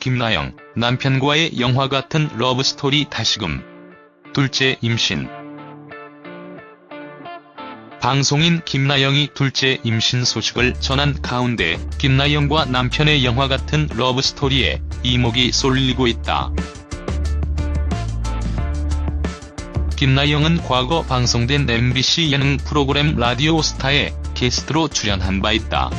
김나영, 남편과의 영화 같은 러브스토리 다시금. 둘째 임신. 방송인 김나영이 둘째 임신 소식을 전한 가운데 김나영과 남편의 영화 같은 러브스토리에 이목이 쏠리고 있다. 김나영은 과거 방송된 MBC 예능 프로그램 라디오스타에 게스트로 출연한 바 있다.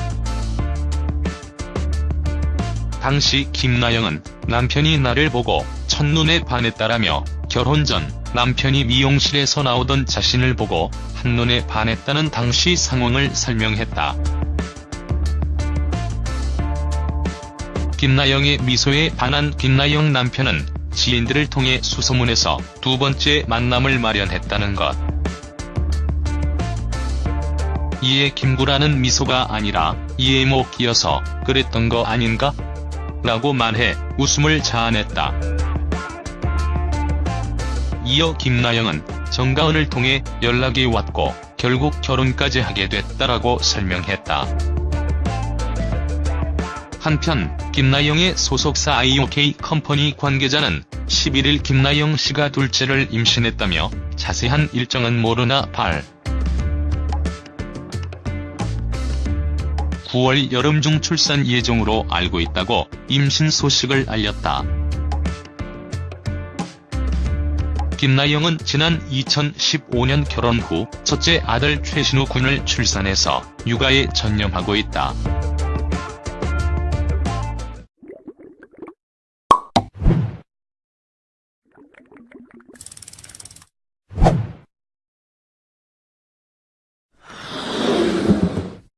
당시 김나영은 남편이 나를 보고 첫눈에 반했다라며 결혼 전 남편이 미용실에서 나오던 자신을 보고 한눈에 반했다는 당시 상황을 설명했다. 김나영의 미소에 반한 김나영 남편은 지인들을 통해 수소문해서 두 번째 만남을 마련했다는 것. 이에 김구라는 미소가 아니라 이에목이어서 그랬던 거 아닌가? 라고 말해 웃음을 자아냈다. 이어 김나영은 정가은을 통해 연락이 왔고 결국 결혼까지 하게 됐다라고 설명했다. 한편 김나영의 소속사 IOK 컴퍼니 관계자는 11일 김나영 씨가 둘째를 임신했다며 자세한 일정은 모르나 발. 9월 여름 중 출산 예정으로 알고 있다고 임신 소식을 알렸다. 김나영은 지난 2015년 결혼 후 첫째 아들 최신우 군을 출산해서 육아에 전념하고 있다.